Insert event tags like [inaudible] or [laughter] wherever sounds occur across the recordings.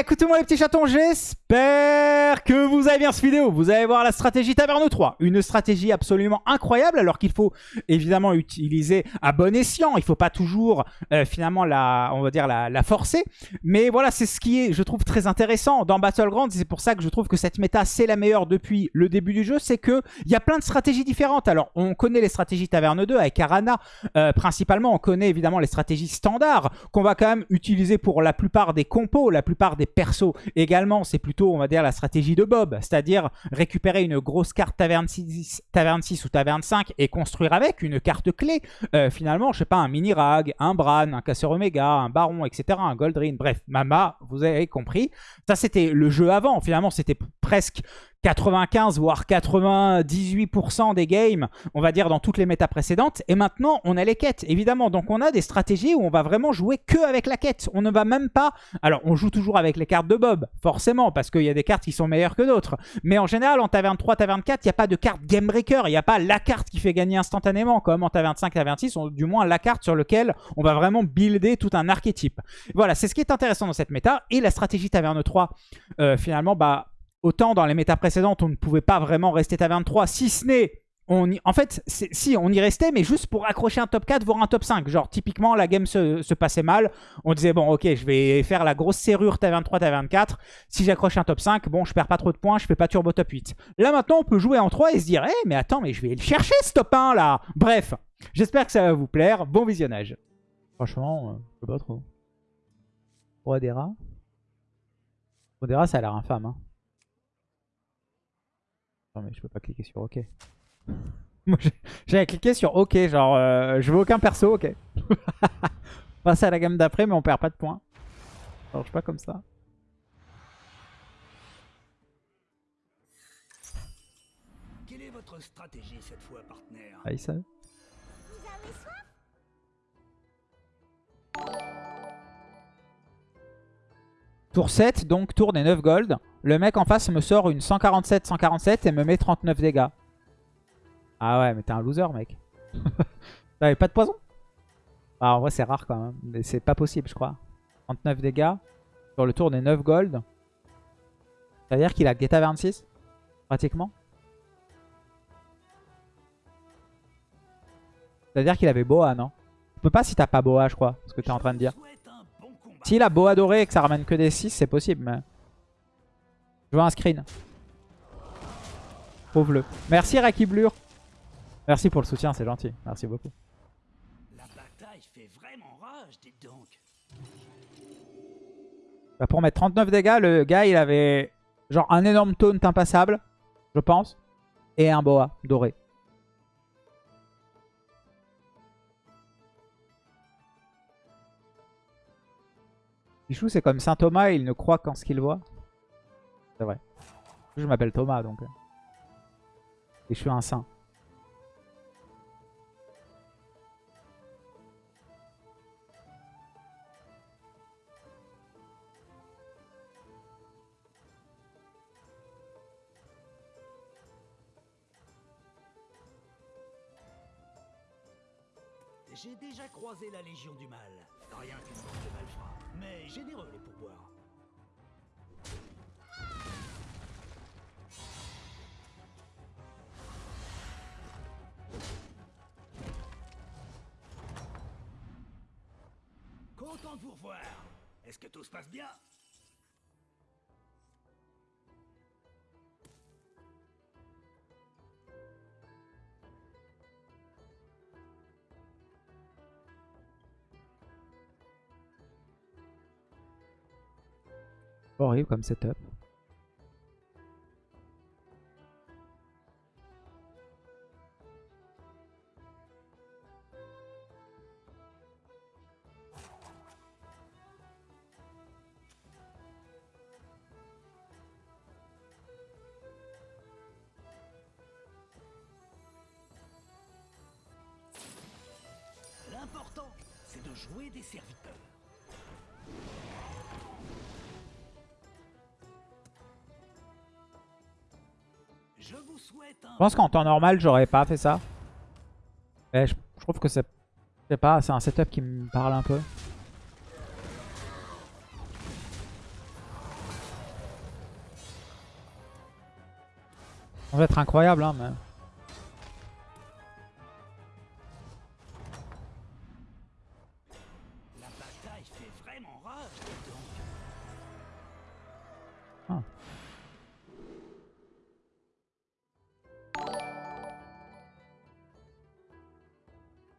Écoutez-moi les petits chatons, j'espère que vous avez bien cette vidéo. Vous allez voir la stratégie Taverne 3. Une stratégie absolument incroyable alors qu'il faut évidemment utiliser à bon escient. Il ne faut pas toujours euh, finalement la, on va dire la forcer. Mais voilà, c'est ce qui est, je trouve, très intéressant dans Battlegrounds. C'est pour ça que je trouve que cette méta, c'est la meilleure depuis le début du jeu. C'est qu'il y a plein de stratégies différentes. Alors, on connaît les stratégies Taverne 2 avec Arana. Euh, principalement, on connaît évidemment les stratégies standards qu'on va quand même utiliser pour la plupart des compos, la plupart des persos également, c'est plutôt, on va dire, la stratégie de Bob, c'est-à-dire récupérer une grosse carte taverne 6, taverne 6 ou taverne 5 et construire avec une carte clé. Euh, finalement, je sais pas, un mini-rag, un Bran, un casseur Omega, un Baron, etc., un Goldrin, bref, Mama, vous avez compris. Ça, c'était le jeu avant, finalement, c'était presque 95 voire 98% des games, on va dire dans toutes les méta précédentes. Et maintenant, on a les quêtes, évidemment. Donc on a des stratégies où on va vraiment jouer que avec la quête. On ne va même pas... Alors, on joue toujours avec les cartes de Bob, forcément, parce qu'il y a des cartes qui sont meilleures que d'autres. Mais en général, en Taverne 3, Taverne 4, il n'y a pas de carte Game Breaker. Il n'y a pas la carte qui fait gagner instantanément, comme en Taverne 5, Taverne 6, du moins la carte sur laquelle on va vraiment builder tout un archétype. Voilà, c'est ce qui est intéressant dans cette méta. Et la stratégie Taverne 3, euh, finalement, bah Autant dans les méta précédentes, on ne pouvait pas vraiment rester taverne 3, si ce n'est... En fait, si, on y restait, mais juste pour accrocher un top 4, voire un top 5. Genre, typiquement, la game se, passait mal. On disait, bon, ok, je vais faire la grosse serrure taverne 3, taverne 4. Si j'accroche un top 5, bon, je perds pas trop de points, je fais pas turbo top 8. Là, maintenant, on peut jouer en 3 et se dire, eh, mais attends, mais je vais le chercher, ce top 1, là Bref, j'espère que ça va vous plaire. Bon visionnage. Franchement, euh, je sais pas trop. Rodera Rodera, ça a l'air infâme, hein mais je peux pas cliquer sur OK. [laughs] Moi j'avais cliqué sur OK, genre euh, je veux aucun perso, OK. [laughs] Passer à la gamme d'après mais on perd pas de points. Ça marche pas comme ça. Quelle est votre stratégie cette fois, partenaire? Ah, il. Tour 7, donc tour des 9 gold. Le mec en face me sort une 147-147 et me met 39 dégâts. Ah ouais, mais t'es un loser, mec. [laughs] T'avais pas de poison? Ah, En vrai, c'est rare quand même. Mais c'est pas possible, je crois. 39 dégâts sur le tour des 9 gold. Ça veut dire qu'il a Geta 26 Pratiquement. Ça veut dire qu'il avait Boa, non? Tu peux pas si t'as pas Boa, je crois. Ce que t'es en train de dire. S'il a Boa doré et que ça ramène que des 6, c'est possible. Mais... Je veux un screen. Pauvre-le. Merci Rakiblur. Merci pour le soutien, c'est gentil. Merci beaucoup. La bataille fait vraiment rage, dites donc. Bah pour mettre 39 dégâts, le gars il avait genre un énorme taunt impassable, je pense, et un boa doré. Pichou, c'est comme Saint Thomas, il ne croit qu'en ce qu'il voit. C'est vrai. Je m'appelle Thomas, donc. Euh. Et je suis un saint. J'ai déjà croisé la Légion du Mal. Rien qu'une de malfrats. Mais généreux les Content de vous revoir. Est-ce que tout se passe bien? Horrible comme setup. Je pense qu'en temps normal, j'aurais pas fait ça. Mais je, trouve que c'est pas, c'est un setup qui me parle un peu. Ça va être incroyable, hein, mais...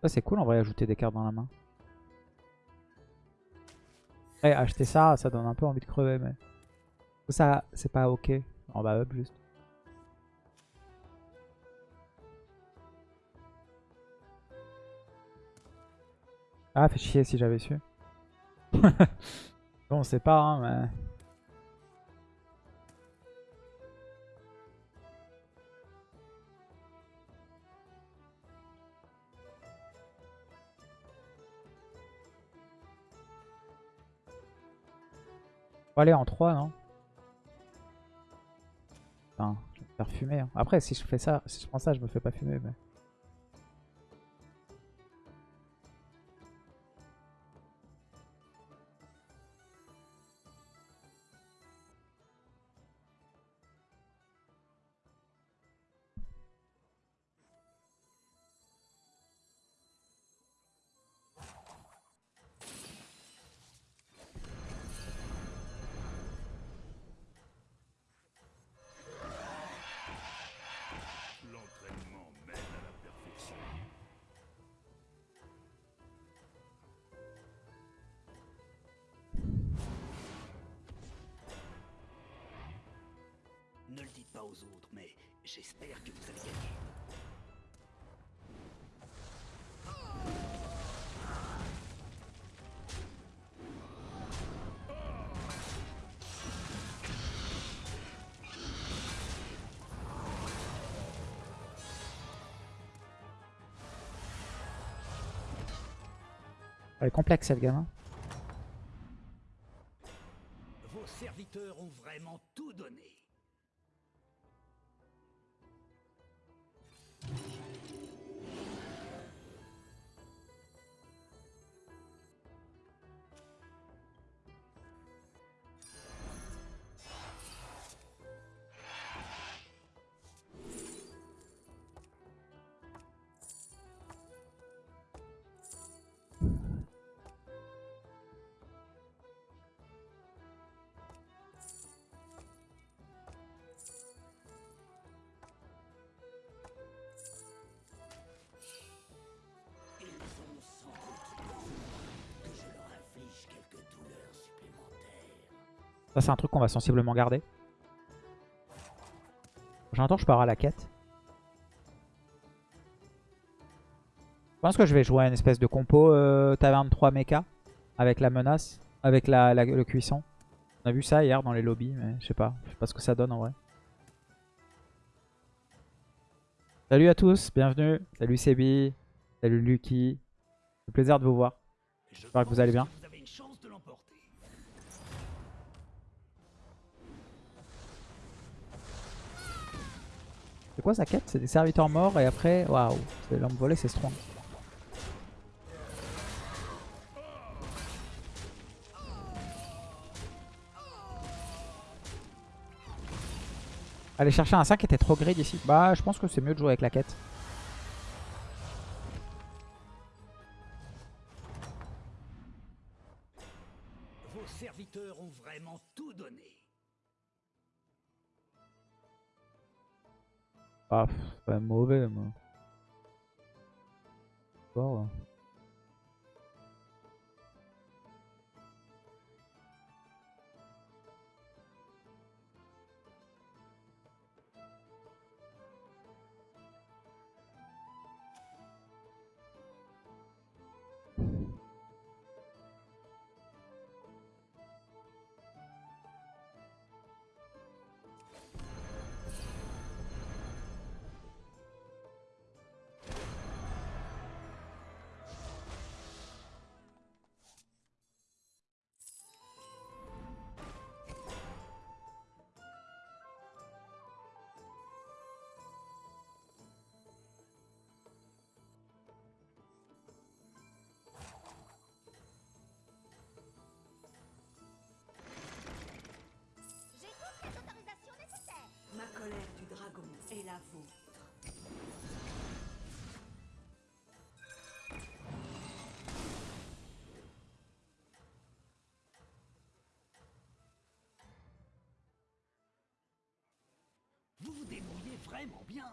C'est cool en vrai, ajouter des cartes dans la main. Après, acheter ça, ça donne un peu envie de crever, mais... Ça, c'est pas ok. On va up juste. Ah, fait chier si j'avais su. [laughs] bon, on sait pas, hein, mais... Faut aller en 3, non Putain, je vais me faire fumer. hein. Après, si je fais ça, si je prends ça, je me fais pas fumer, mais... Elle est complexe cette gamme. hein. Vos serviteurs ont vraiment tout donné. Ça, c'est un truc qu'on va sensiblement garder. J'entends, je pars à la quête. Je pense que je vais jouer à une espèce de compo euh, taverne 3 mecha avec la menace, avec le cuisson. On a vu ça hier dans les lobbies, mais je sais pas. Je sais pas ce que ça donne en vrai. Salut à tous, bienvenue. Salut Sebi, salut Lucky. C'est plaisir de vous voir. Je J'espère que vous allez bien. C'est quoi sa quête? C'est des serviteurs morts et après, waouh, c'est l'homme volé, c'est strong. Aller chercher un 5 était trop grid ici. Bah, je pense que c'est mieux de jouer avec la quête. Vos serviteurs ont vraiment tout donné. Ah, pff, c'est Vous vous débrouillez vraiment bien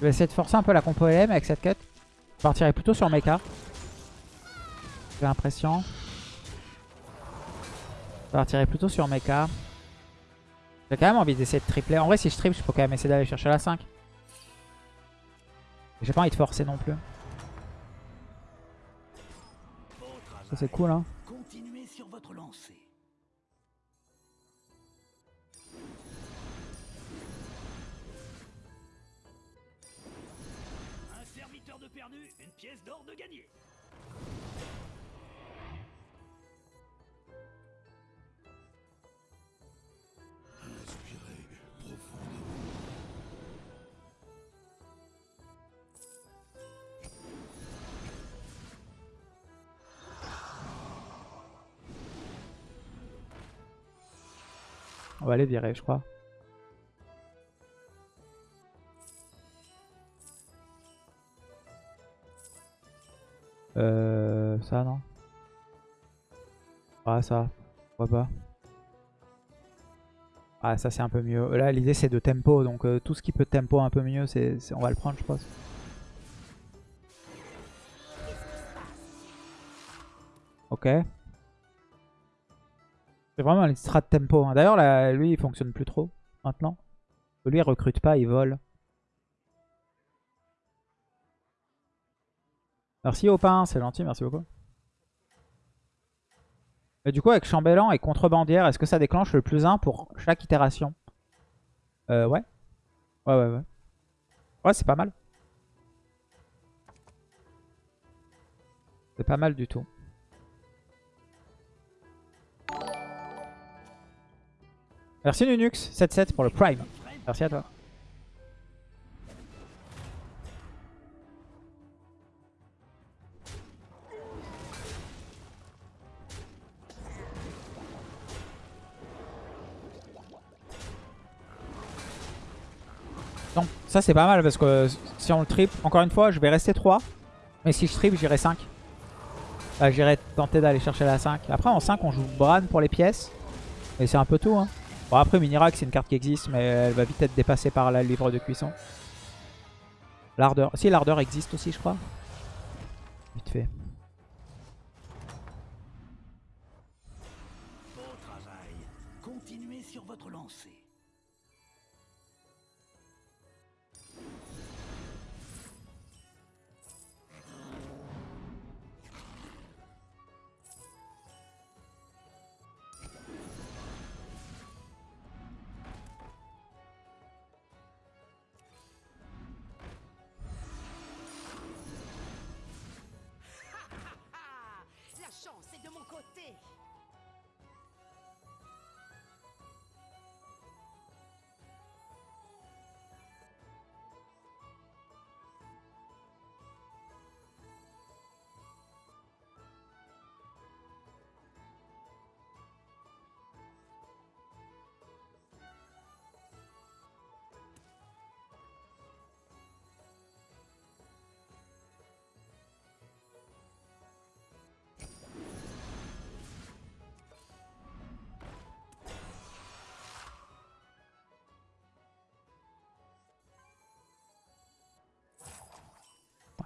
Je vais essayer de forcer un peu la compo LM avec cette quête. Je partirai plutôt sur Mecha. J'ai l'impression. Je plutôt sur Mecha. J'ai quand même envie d'essayer de tripler. En vrai, si je triple, je peux quand même essayer d'aller chercher la 5. J'ai pas envie de forcer non plus. Ça, c'est cool, hein. Continuez sur votre lancée. Un serviteur de perdu, une pièce d'or de gagné. On va aller virer, je crois. Euh, ça non? Ah ça, pourquoi pas Ah ça c'est un peu mieux. Là l'idée c'est de tempo, donc euh, tout ce qui peut tempo un peu mieux, on va le prendre je pense. Ok. C'est vraiment une strat tempo. hein. D'ailleurs, lui, il fonctionne plus trop maintenant. Lui, il recrute pas, il vole. Merci Opin, c'est gentil, merci beaucoup. Et du coup, avec Chambellan et Contrebandière, est-ce que ça déclenche le plus 1 pour chaque itération? Euh, ouais. Ouais, ouais, ouais. Ouais, c'est pas mal. C'est pas mal du tout. Merci Nunux77 pour le Prime. Merci à toi. Donc ça c'est pas mal parce que si on le trip, encore une fois je vais rester 3. Mais si je trip j'irai 5. Bah, j'irai tenter d'aller chercher la 5. Après en 5 on joue Bran pour les pièces. Et c'est un peu tout. Hein. Bon après Minirak c'est une carte qui existe mais elle va vite être dépassée par la livre de cuisson. L'ardeur. Si l'ardeur existe aussi je crois. Vite fait.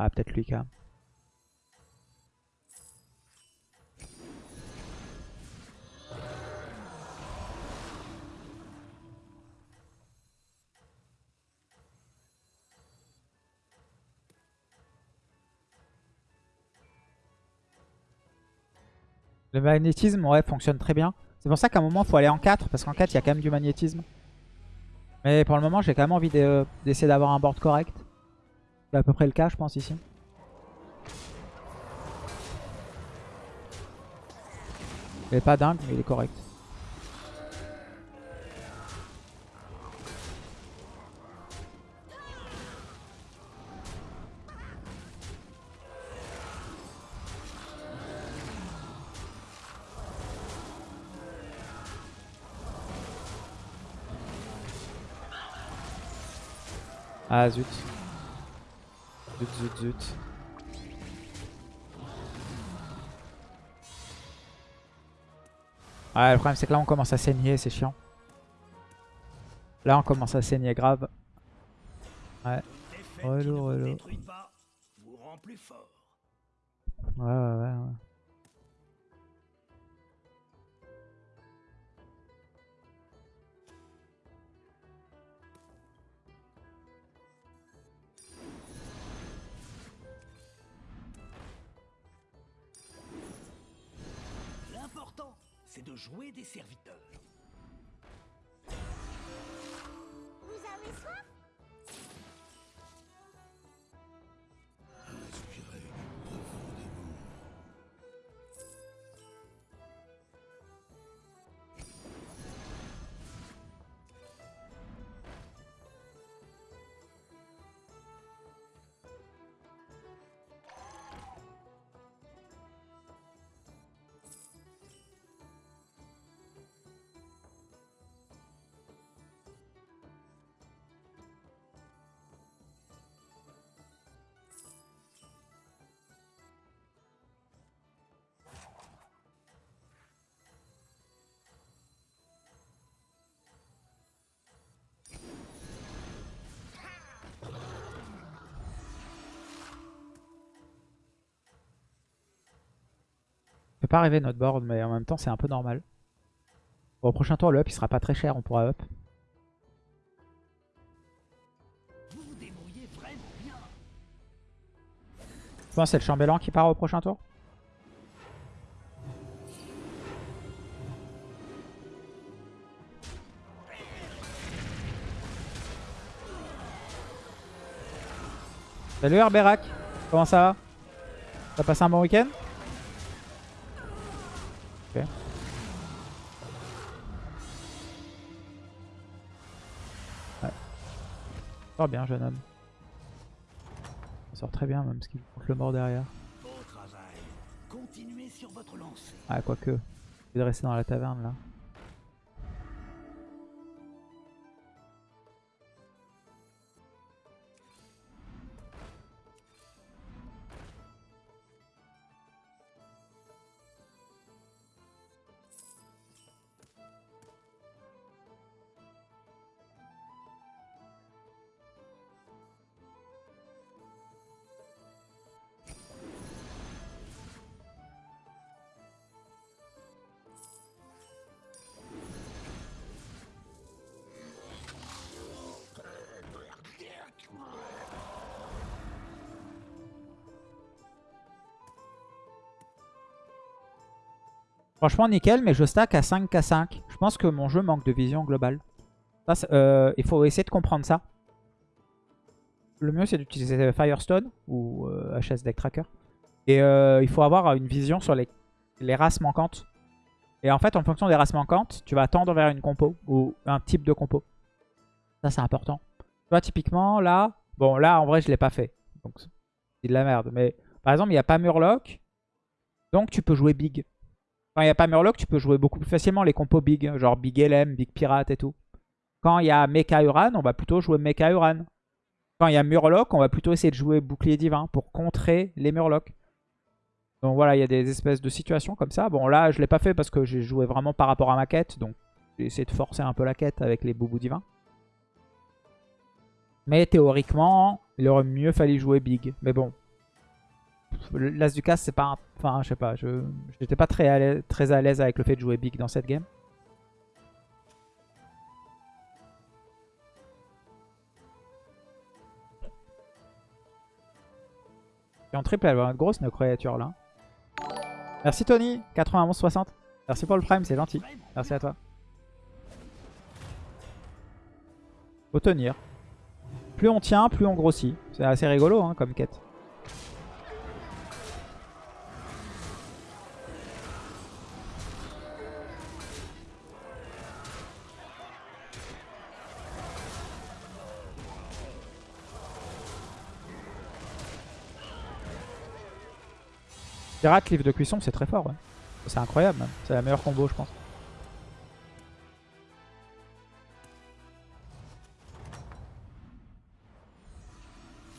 Ah peut-être Lucas. Le magnétisme, ouais, fonctionne très bien. C'est pour ça qu'à un moment, il faut aller en 4, parce qu'en 4, il y a quand même du magnétisme. Mais pour le moment, j'ai quand même envie de- d'essayer d'avoir un board correct. C'est à peu près le cas, je pense, ici. Il est pas dingue, mais il est correct. Ah zut. Zut, zut, zut. Ouais, le problème c'est que là on commence à saigner, c'est chiant. Là on commence à saigner grave. Ouais. Relou, relou. Ouais, ouais, ouais. ouais. Jouer des serviteurs. Fait pas rêver notre board, mais en même temps c'est un peu normal. Bon, au prochain tour, le up il sera pas très cher, on pourra up. Je pense que c'est le chambellan qui part au prochain tour. Salut Herberac, comment ça va? T'as passé un bon week-end? Ok. Ouais. Sort bien jeune homme. Ça sort très bien même ce qu'il compte le mort derrière. Beau travail. Continuez sur votre lancée. Ah quoique. Je vais rester dans la taverne là. Franchement nickel mais je stack à 5k5. Je pense que mon jeu manque de vision globale. Euh, il faut essayer de comprendre ça. Le mieux c'est d'utiliser Firestone ou euh, HS Deck Tracker. Et euh, il faut avoir une vision sur les, les races manquantes. Et en fait en fonction des races manquantes, tu vas tendre vers une compo ou un type de compo. Ça c'est important. Tu vois typiquement là, bon là en vrai je l'ai pas fait. Donc c'est de la merde. Mais par exemple il n'y a pas Murloc. Donc tu peux jouer big. Quand il n'y a pas Murloc, tu peux jouer beaucoup plus facilement les compos big, genre Big LM, Big Pirate et tout. Quand il y a Mecha Uran, on va plutôt jouer Mecha Uran. Quand il y a Murloc, on va plutôt essayer de jouer Bouclier Divin pour contrer les Murlocs. Donc voilà, il y a des espèces de situations comme ça. Bon là, je l'ai pas fait parce que j'ai joué vraiment par rapport à ma quête, donc j'ai essayé de forcer un peu la quête avec les Boubous Divins. Mais théoriquement, il aurait mieux fallu jouer Big. Mais bon, L'As du casse, c'est pas... un- Enfin, je sais pas, je j'étais pas très à l'aise- avec le fait de jouer big dans cette game. Et en triple, elle va être grosse, nos créatures là. Merci Tony, 91-60. Merci pour le prime, c'est gentil. Merci à toi. Faut tenir. Plus on tient, plus on grossit. C'est assez rigolo hein, comme quête. Pirate, livre de cuisson, c'est très fort. C'est incroyable. C'est la meilleure combo, je pense.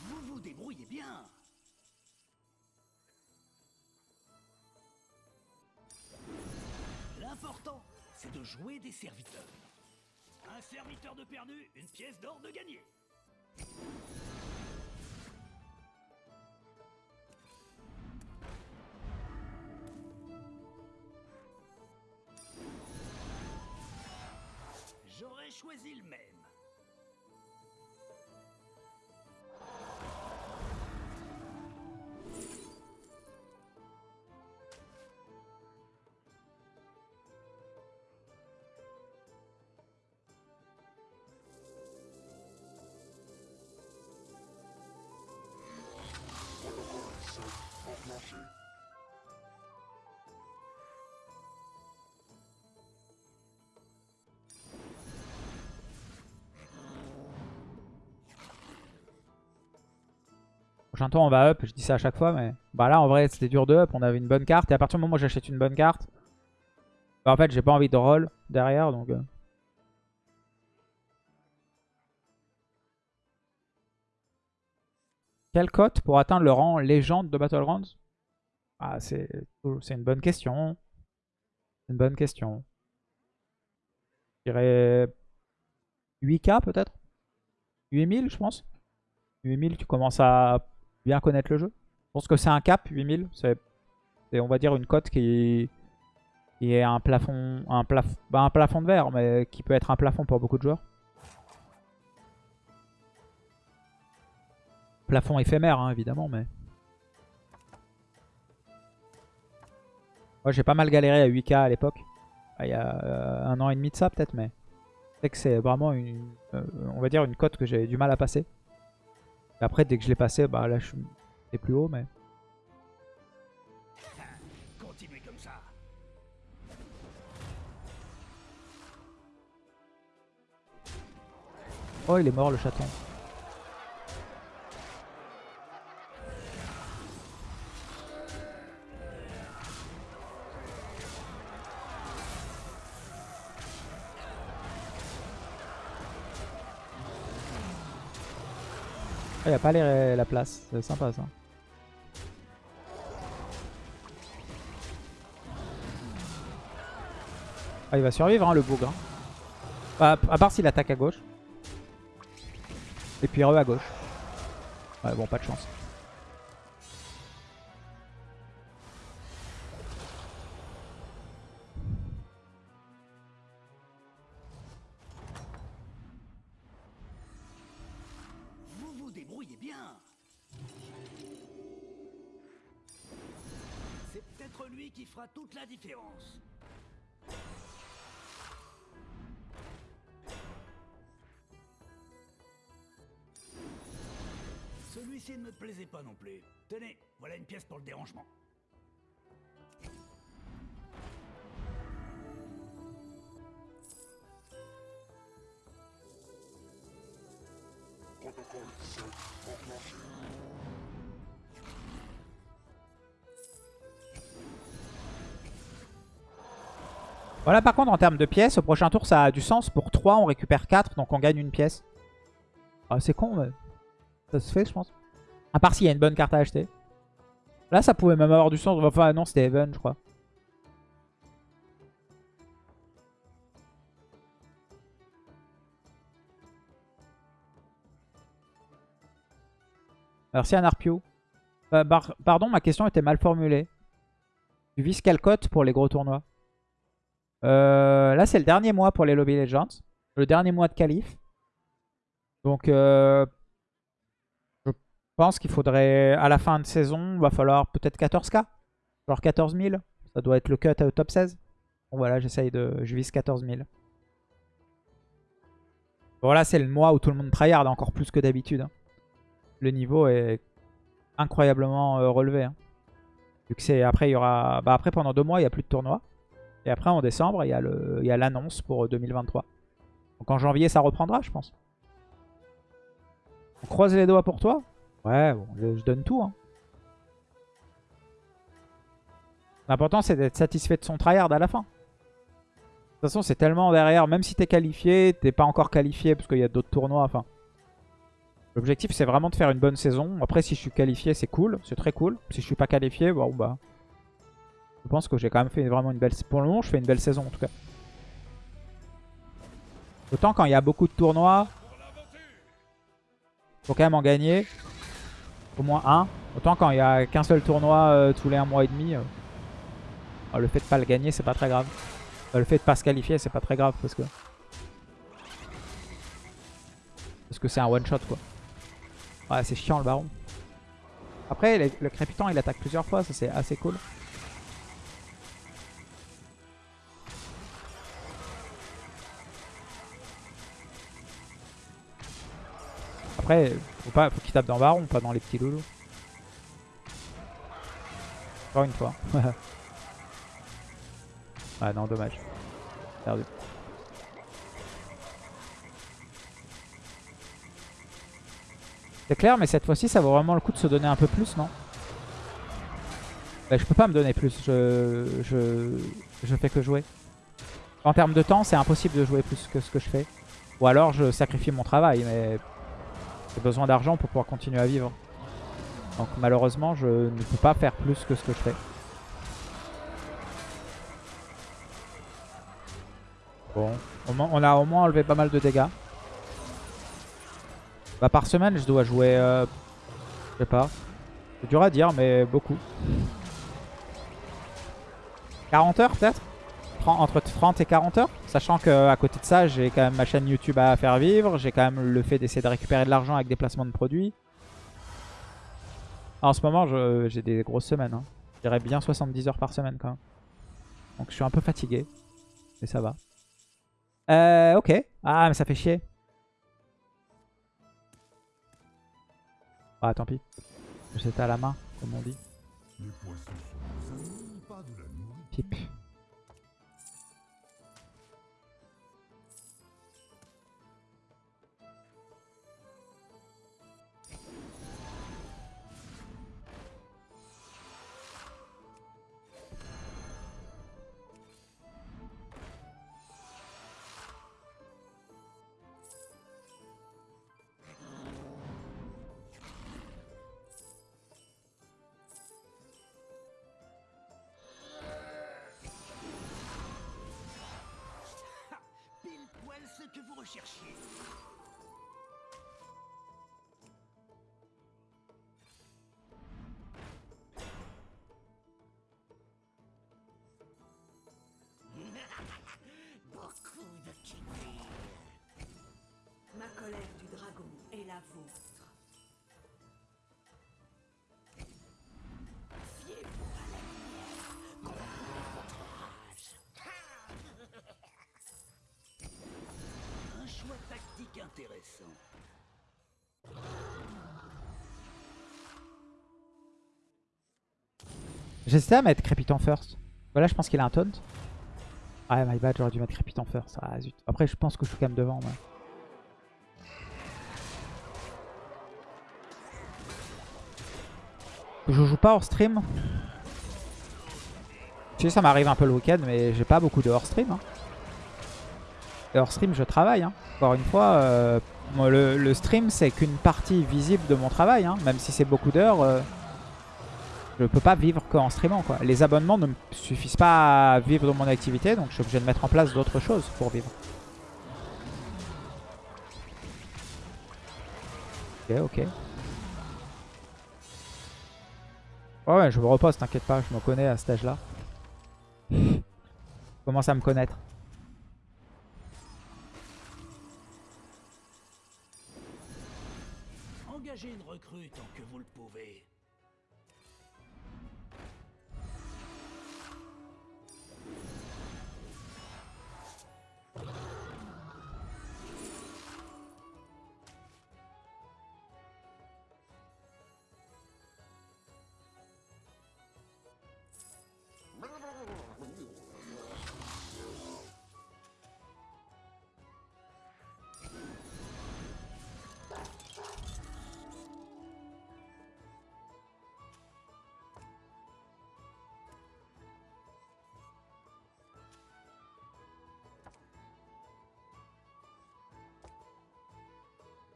Vous vous débrouillez bien. L'important, jouer des serviteurs. Un serviteur de perdu, une pièce d'or de gagné. Choisi le même. Prochain on va up. Je dis ça à chaque fois, mais bah là, en vrai, c'était dur de up. On avait une bonne carte. Et à partir du moment où j'achète une bonne carte, bah, en fait, j'ai pas envie de roll derrière. Donc, euh. Quelle cote pour atteindre le rang légende de Battlegrounds? Ah, C'est une bonne question. Une bonne question. Je dirais 8k peut-être? 8000 je pense 8000 tu commences à bien connaître le jeu. Je pense que c'est un cap 8000. C'est on va dire une cote qui, est un plafond, bah, un plafond de verre, mais qui peut être un plafond pour beaucoup de joueurs. Plafond éphémère, hein, évidemment, mais... Moi, j'ai pas mal galéré à 8k à l'époque. Ah, il y a euh, un an et demi de ça, peut-être, mais... C'est que c'est vraiment une... euh, on va dire une cote que j'ai du mal à passer. Et après, dès que je l'ai passé, bah là, je suis c'est plus haut, mais... Continuez comme ça. Oh, il est mort, le chaton. Il n'y a pas les- la place, c'est sympa ça. Ah, il va survivre hein, le bougre. hein. Bah, à part s'il attaque à gauche. Et puis re à gauche. Ouais, bon, pas de chance. Bien. C'est peut-être lui qui fera toute la différence. Celui-ci ne me plaisait pas non plus. Tenez, voilà une pièce pour le dérangement. Voilà, par contre, en termes de pièces, au prochain tour, ça a du sens. Pour 3, on récupère 4, donc on gagne une pièce. Ah, c'est con, mais ça se fait, je pense. À part s'il y a une bonne carte à acheter. Là, ça pouvait même avoir du sens. Enfin, non, c'était Even, je crois. Merci Anarpio. Euh, pardon, ma question était mal formulée. Tu vises quelle pour les gros tournois Euh, Là, c'est le dernier mois pour les Lobby Legends. Le dernier mois de qualif. Donc, euh, je pense qu'il faudrait, à la fin de saison, va falloir peut-être 14k. Genre 14 000. Ça doit être le cut au top 16. Bon, voilà, j'essaye de... Je vise 14 000. Bon, c'est le mois où tout le monde tryhard encore plus que d'habitude. hein. Le niveau est incroyablement euh, relevé. hein. Après, il y aura... Bah, après, pendant deux mois, il n'y a plus de tournoi. Et après, en décembre, il y a l'annonce pour euh, 2023. Donc en janvier, ça reprendra, je pense. On croise les doigts pour toi Ouais, je donne tout. hein. L'important, c'est d'être satisfait de son tryhard à la fin. De toute façon, c'est tellement derrière. Même si t'es qualifié, t'es pas encore qualifié parce qu'il y a d'autres tournois. Enfin, L'objectif, c'est vraiment de faire une bonne saison. Après, si je suis qualifié, c'est cool. C'est très cool. Si je suis pas qualifié, bon, bah... Je pense que j'ai quand même fait vraiment une belle... Pour le moment, je fais une belle saison, en tout cas. Autant quand il y a beaucoup de tournois, faut quand même en gagner. Au moins un. Autant quand il y a qu'un seul tournoi euh, tous les un mois et demi. euh, alors, le fait de pas le gagner, c'est pas très grave. Le fait de pas se qualifier, c'est pas très grave parce que... Parce que c'est un one shot quoi. Ouais, c'est chiant le baron. Après, le, crépitant il attaque plusieurs fois, ça c'est assez cool. Après, faut pas, faut qu'il tape dans le baron, pas dans les petits loulous. Encore une fois. [laughs] ah non, dommage. Perdu. C'est clair, mais cette fois-ci, ça vaut vraiment le coup de se donner un peu plus, non Bah, Je peux pas me donner plus, je, je, fais que jouer. En termes de temps, c'est impossible de jouer plus que ce que je fais. Ou alors, je sacrifie mon travail, mais j'ai besoin d'argent pour pouvoir continuer à vivre. Donc malheureusement, je ne peux pas faire plus que ce que je fais. Bon, on a au moins enlevé pas mal de dégâts. Bah par semaine, je dois jouer, euh, je sais pas. C'est dur à dire, mais beaucoup. 40 heures peut-être? Entre 30 et 40 heures? Sachant qu'à côté de ça, j'ai quand même ma chaîne YouTube à faire vivre. J'ai quand même le fait d'essayer de récupérer de l'argent avec des placements de produits. En ce moment, j'ai des grosses semaines. hein. Je dirais bien 70 heures par semaine quand même. Donc je suis un peu fatigué. Mais ça va. Euh, ok. Ah, mais ça fait chier. Ah, tant pis. C'était à la main, comme on dit. Les la vôtre. Un choix tactique intéressant. J'hésitais à mettre Crépitant first. Voilà, je pense qu'il a un taunt. Ouais, my bad, j'aurais dû mettre Crépitant first. Ah zut. Après, je pense que je suis quand même devant. moi. Je joue pas hors stream. Tu sais, ça m'arrive un peu le week-end, mais j'ai pas beaucoup de hors stream. hein. Hors stream, je travaille. hein. Encore une fois, euh, le, stream, c'est qu'une partie visible de mon travail. hein. Même si c'est beaucoup d'heures. euh, je peux pas vivre qu'en streamant. Les abonnements ne suffisent pas à vivre de mon activité, donc je suis obligé de mettre en place d'autres choses pour vivre. Ok, ok. Ouais, je me repose, t'inquiète pas, je me connais à cet âge-là. Je [laughs] commence à me connaître.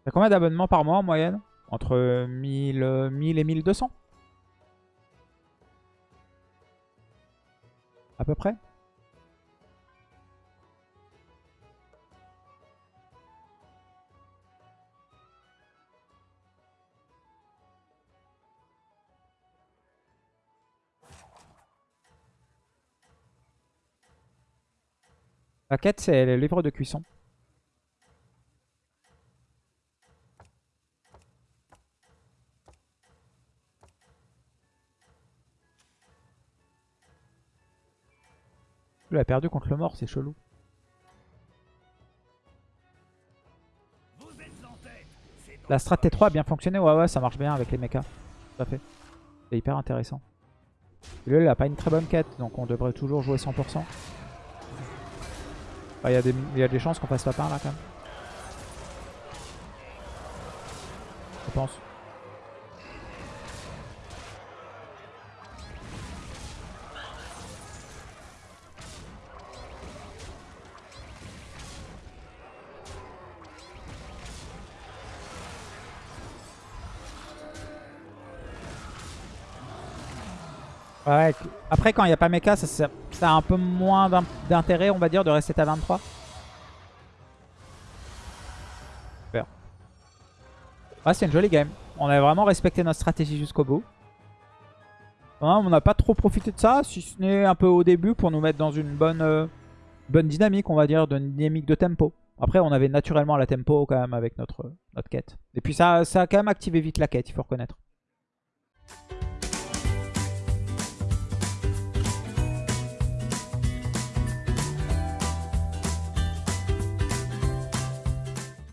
T'as combien d'abonnements par mois en moyenne Entre 1000, 1000 euh, et 1200 À peu près La quête, c'est le livre de cuisson. Il a perdu contre le mort, c'est chelou. La strat T3 a bien fonctionné, ouais ouais ça marche bien avec les mechas. Tout à fait. C'est hyper intéressant. Lui il a pas une très bonne quête, donc on devrait toujours jouer 100%. Ah, Il y, a des- chances qu'on fasse la part là quand même. Je pense. Ouais, après quand il n'y a pas mecha, ça, a un peu moins d'in- d'intérêt, on va dire, de rester à 23. Super. Ah, c'est une jolie game. On a vraiment respecté notre stratégie jusqu'au bout. Hein, on n'a pas trop profité de ça, si ce n'est un peu au début pour nous mettre dans une bonne, euh, bonne dynamique, on va dire, de dynamique de tempo. Après, on avait naturellement la tempo quand même avec notre, notre quête. Et puis ça, ça a quand même activé vite la quête, il faut reconnaître.